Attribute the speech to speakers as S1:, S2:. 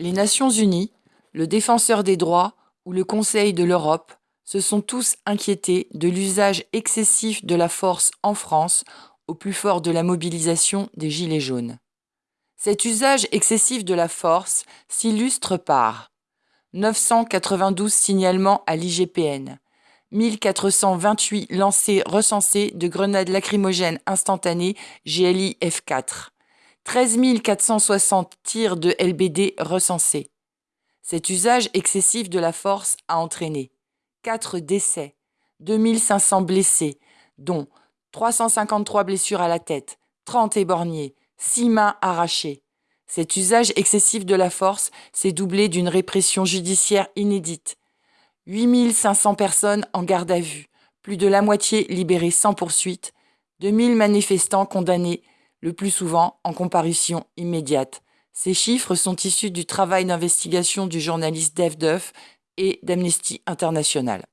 S1: Les Nations unies, le Défenseur des droits ou le Conseil de l'Europe se sont tous inquiétés de l'usage excessif de la force en France au plus fort de la mobilisation des Gilets jaunes. Cet usage excessif de la force s'illustre par 992 signalements à l'IGPN, 1428 lancers recensés de grenades lacrymogènes instantanées GLI F4, 13 460 tirs de LBD recensés. Cet usage excessif de la force a entraîné 4 décès, 2500 blessés, dont 353 blessures à la tête, 30 éborgnés, 6 mains arrachées. Cet usage excessif de la force s'est doublé d'une répression judiciaire inédite. 8500 personnes en garde à vue, plus de la moitié libérées sans poursuite, 2000 manifestants condamnés, le plus souvent en comparution immédiate. Ces chiffres sont issus du travail d'investigation du journaliste Dave Duff et d'Amnesty International.